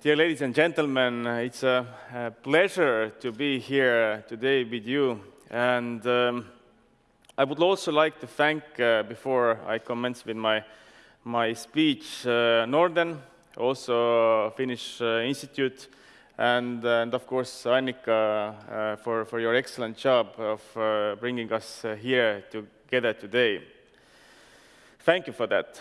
Dear ladies and gentlemen, it's a, a pleasure to be here today with you. And um, I would also like to thank, uh, before I commence with my, my speech, uh, Norden, also Finnish uh, Institute, and, and of course Annika uh, for, for your excellent job of uh, bringing us uh, here together today. Thank you for that.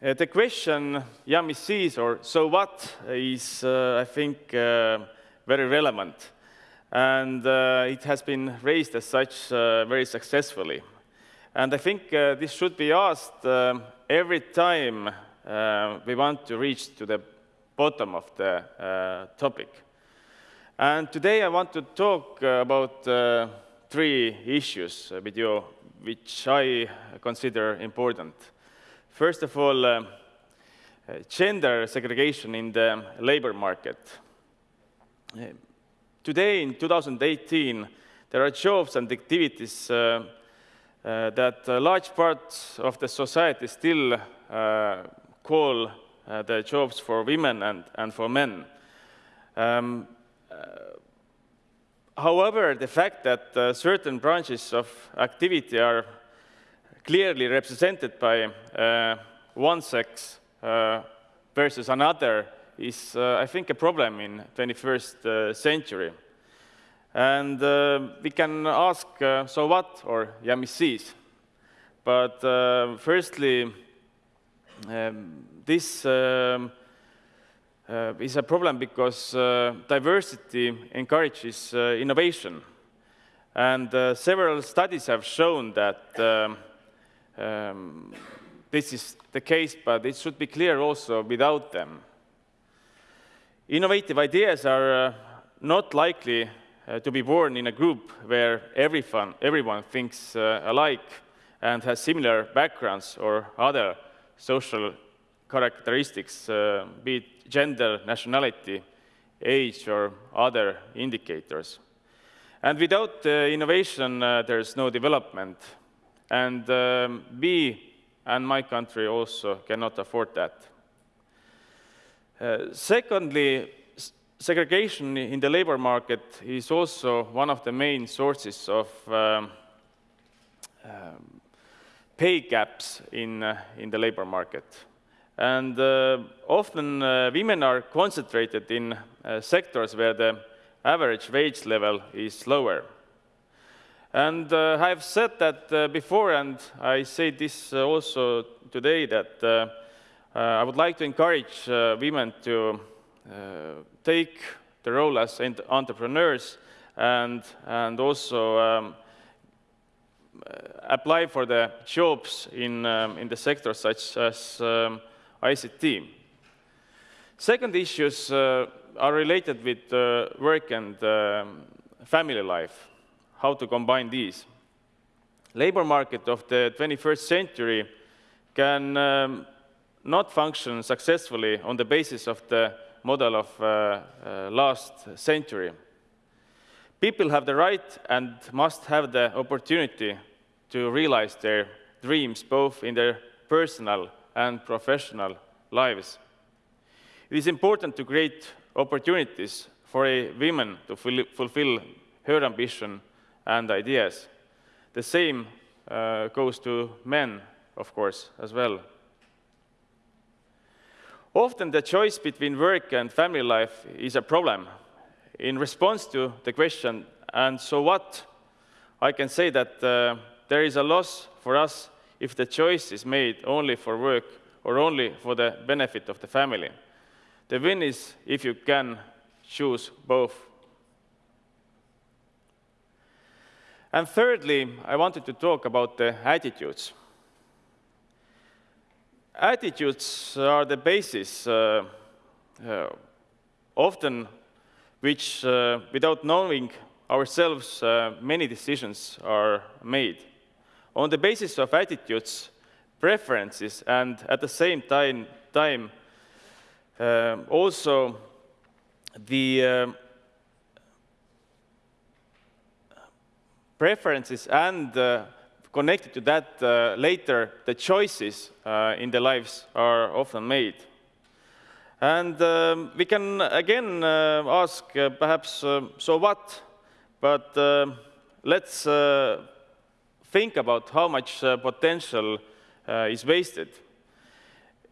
Uh, the question, ja mis siis or so what, is, uh, I think, uh, very relevant. And uh, it has been raised as such uh, very successfully. And I think this should be asked every time we want to reach to the bottom of the topic. And today I want to talk about three issues with you, which I consider important. First of all, uh, gender segregation in the labor market. Uh, today, in 2018, there are jobs and activities uh, uh, that large parts of the society still uh, call uh, the jobs for women and, and for men. Um, however, the fact that certain branches of activity are clearly represented by uh, one sex uh, versus another is, uh, I think, a problem in 21st century. And we can ask, so what, or ja mis siis? But firstly, um, this um, uh, is a problem because uh, diversity encourages uh, innovation. And several studies have shown that um, this is the case, but it should be clear also without them. Innovative ideas are uh, not likely uh, to be born in a group where everyone, thinks uh, alike and has similar backgrounds or other social characteristics, uh, be it gender, nationality, age, or other indicators. And without uh, innovation, uh, there's no development. And um, we and my country also cannot afford that. Uh, secondly, segregation in the labor market is also one of the main sources of um, um, pay gaps in, uh, in the labor market. And uh, often uh, women are concentrated in uh, sectors where the average wage level is lower. And uh, I've said that uh, before, and I say this uh, also today, that uh, uh, I would like to encourage uh, women to take the role as entrepreneurs and, and also um, apply for the jobs in, um, in the sector such as um, ICT. Second issues are related with work and um, family life how to combine these. Labor market of the 21st century can um, not function successfully on the basis of the model of uh, uh, last century. People have the right and must have the opportunity to realize their dreams both in their personal and professional lives. It is important to create opportunities for a woman to fulfill her ambition and ideas. The same uh, goes to men, of course, as well. Often the choice between work and family life is a problem. In response to the question, and so what, I can say that uh, there is a loss for us if the choice is made only for work or only for the benefit of the family. The win is if you can choose both And thirdly, I wanted to talk about the attitudes. Attitudes are the basis, uh, uh, often which, uh, without knowing ourselves, uh, many decisions are made. On the basis of attitudes, preferences, and at the same time, time uh, also the preferences and uh, connected to that uh, later, the choices uh, in the lives are often made. And um, we can again ask perhaps, so what? But let's think about how much potential is wasted.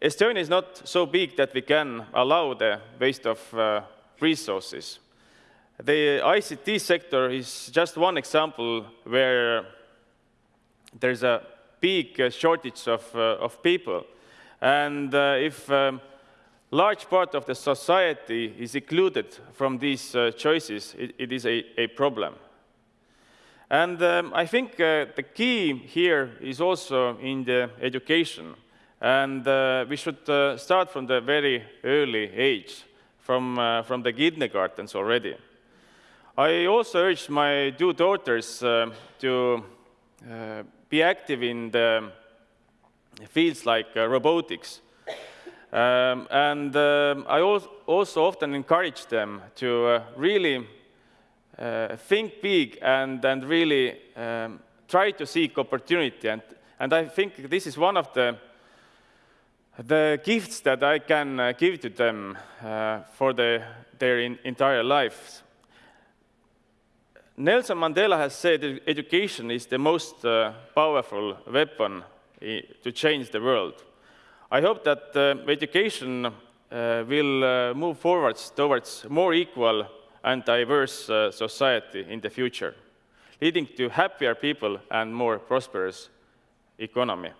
Estonia is not so big that we can allow the waste of resources. The ICT sector is just one example where there's a big shortage of, of people. And if um, large part of the society is excluded from these uh, choices, it, it is a, a, problem. And um, I think uh, the key here is also in the education. And uh, we should uh, start from the very early age, from, uh, from the kindergartens already. I also urge my two daughters uh, to be active in the fields like robotics um, and um, I also often encourage them to uh, really uh, think big and, and really um, try to seek opportunity. And, and I think this is one of the, the gifts that I can uh, give to them uh, for the, their in, entire lives. Nelson Mandela has said that education is the most uh, powerful weapon to change the world. I hope that uh, education uh, will uh, move forwards towards more equal and diverse uh, society in the future, leading to happier people and more prosperous economy.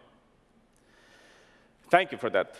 Thank you for that.